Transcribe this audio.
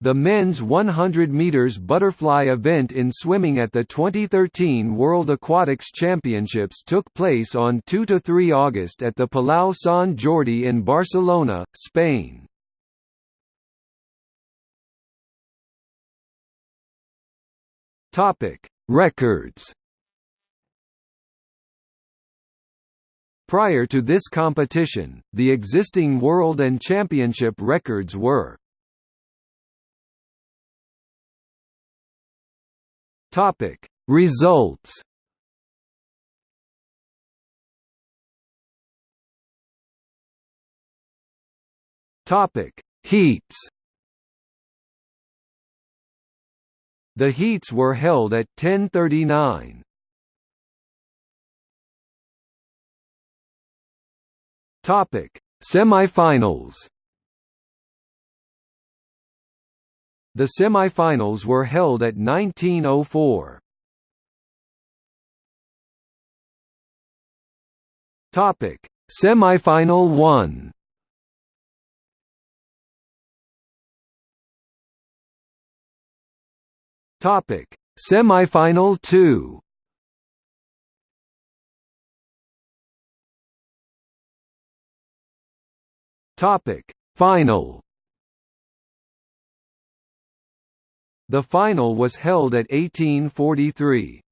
The men's 100 meters butterfly event in swimming at the 2013 World Aquatics Championships took place on 2 to 3 August at the Palau Sant Jordi in Barcelona, Spain. Topic: Records. Prior to this competition, the existing world and championship records were Topic. Results Topic. Heats The heats were held at 1039. Topic. Semifinals The semifinals were held at 1904. Topic: Semifinal 1. Topic: Semifinal 2. Topic: Final The final was held at 1843.